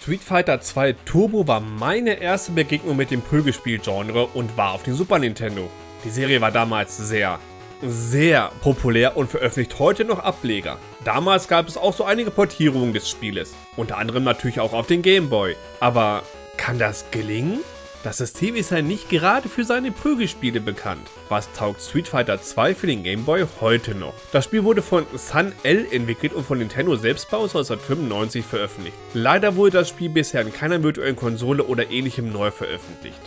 Street Fighter 2 Turbo war meine erste Begegnung mit dem Prügelspiel-Genre und war auf dem Super Nintendo. Die Serie war damals sehr, sehr populär und veröffentlicht heute noch Ableger. Damals gab es auch so einige Portierungen des Spieles, unter anderem natürlich auch auf den Game Boy. Aber kann das gelingen? Das System ist ja nicht gerade für seine Prügelspiele bekannt. Was taugt Street Fighter 2 für den Game Boy heute noch? Das Spiel wurde von Sun L entwickelt und von Nintendo selbst bei 1995 veröffentlicht. Leider wurde das Spiel bisher in keiner virtuellen Konsole oder ähnlichem neu veröffentlicht.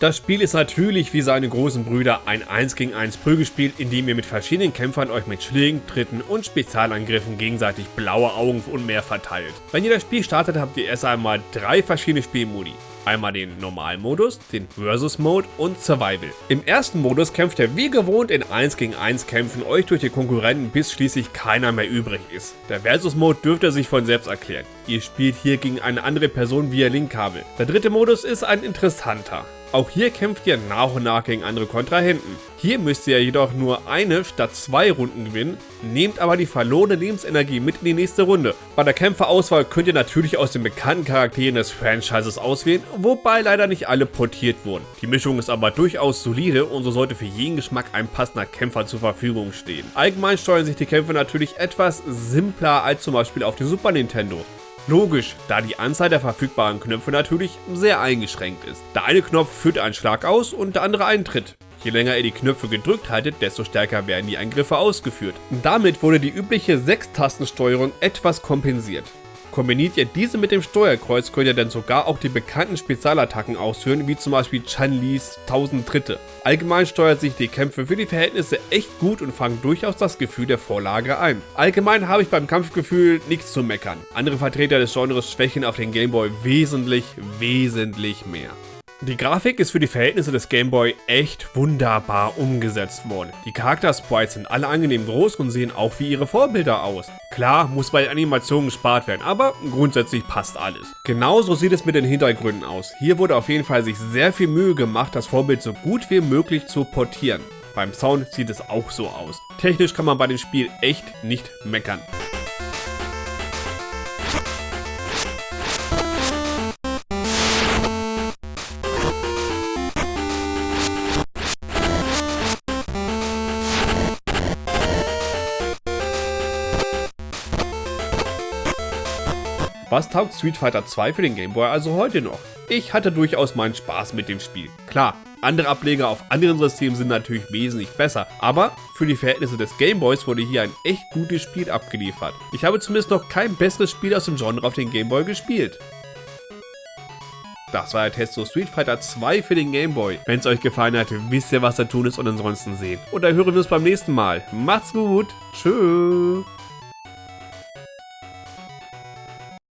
Das Spiel ist natürlich wie seine großen Brüder ein 1 gegen 1 Prügelspiel, in dem ihr mit verschiedenen Kämpfern euch mit Schlägen, Tritten und Spezialangriffen gegenseitig blaue Augen und mehr verteilt. Wenn ihr das Spiel startet, habt ihr erst einmal drei verschiedene Spielmodi. Einmal den Normalmodus, den Versus Mode und Survival. Im ersten Modus kämpft ihr wie gewohnt in 1 gegen 1 Kämpfen euch durch die Konkurrenten, bis schließlich keiner mehr übrig ist. Der Versus Mode dürfte sich von selbst erklären. Ihr spielt hier gegen eine andere Person via Linkkabel. Der dritte Modus ist ein interessanter. Auch hier kämpft ihr nach und nach gegen andere Kontrahenten. Hier müsst ihr jedoch nur eine statt zwei Runden gewinnen, nehmt aber die verlorene Lebensenergie mit in die nächste Runde. Bei der Kämpferauswahl könnt ihr natürlich aus den bekannten Charakteren des Franchises auswählen, wobei leider nicht alle portiert wurden. Die Mischung ist aber durchaus solide und so sollte für jeden Geschmack ein passender Kämpfer zur Verfügung stehen. Allgemein steuern sich die Kämpfe natürlich etwas simpler als zum Beispiel auf dem Super Nintendo. Logisch, da die Anzahl der verfügbaren Knöpfe natürlich sehr eingeschränkt ist. Der eine Knopf führt einen Schlag aus und der andere einen Tritt. Je länger ihr die Knöpfe gedrückt haltet, desto stärker werden die Angriffe ausgeführt. Damit wurde die übliche 6-Tastensteuerung etwas kompensiert. Kombiniert ihr diese mit dem Steuerkreuz, könnt ihr dann sogar auch die bekannten Spezialattacken ausführen, wie zum Beispiel Chan-Lis 1000 Tritte. Allgemein steuert sich die Kämpfe für die Verhältnisse echt gut und fangen durchaus das Gefühl der Vorlage ein. Allgemein habe ich beim Kampfgefühl nichts zu meckern. Andere Vertreter des Genres schwächen auf den Gameboy wesentlich, wesentlich mehr. Die Grafik ist für die Verhältnisse des Game Boy echt wunderbar umgesetzt worden. Die Charakter-Sprites sind alle angenehm groß und sehen auch wie ihre Vorbilder aus. Klar, muss bei den Animationen gespart werden, aber grundsätzlich passt alles. Genauso sieht es mit den Hintergründen aus. Hier wurde auf jeden Fall sich sehr viel Mühe gemacht, das Vorbild so gut wie möglich zu portieren. Beim Sound sieht es auch so aus. Technisch kann man bei dem Spiel echt nicht meckern. Was taugt Street Fighter 2 für den Game Boy also heute noch? Ich hatte durchaus meinen Spaß mit dem Spiel. Klar, andere Ableger auf anderen Systemen sind natürlich wesentlich besser, aber für die Verhältnisse des Gameboys wurde hier ein echt gutes Spiel abgeliefert. Ich habe zumindest noch kein besseres Spiel aus dem Genre auf den Gameboy gespielt. Das war der Test zu Street Fighter 2 für den Gameboy. Wenn es euch gefallen hat, wisst ihr was da tun ist und ansonsten sehen. Und dann hören wir uns beim nächsten Mal. Macht's gut. Tschüss.